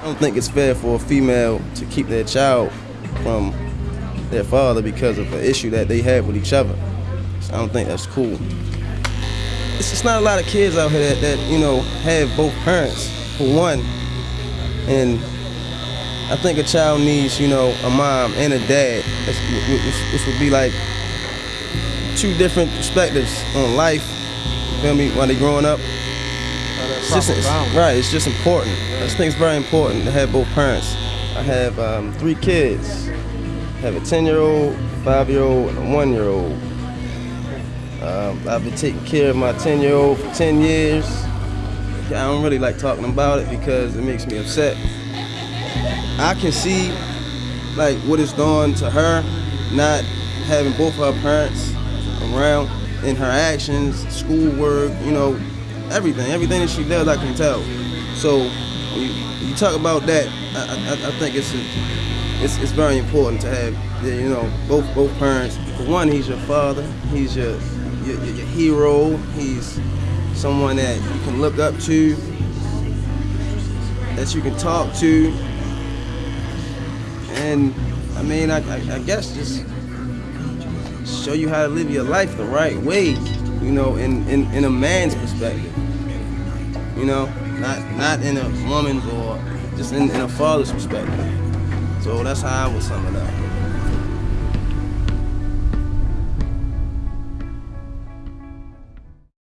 I don't think it's fair for a female to keep their child from their father because of an issue that they have with each other. So I don't think that's cool. It's just not a lot of kids out here that, that you know have both parents for one, and I think a child needs you know a mom and a dad. Which would be like two different perspectives on life. You feel me? While they growing up. It's just, it's, right, it's just important. I just think it's very important to have both parents. I have um, three kids. I have a 10 year old, five year old, and a one year old. Um, I've been taking care of my 10 year old for 10 years. I don't really like talking about it because it makes me upset. I can see like what it's done to her, not having both her parents around in her actions, schoolwork, you know, everything, everything that she does, I can tell. So you, you talk about that, I, I, I think it's, a, it's it's very important to have, you know, both both parents. For one, he's your father, he's your your, your hero, he's someone that you can look up to, that you can talk to, and I mean, I, I, I guess just show you how to live your life the right way, you know, in, in, in a man's perspective. You know, not not in a woman's or just in, in a father's perspective. So that's how I would sum it up.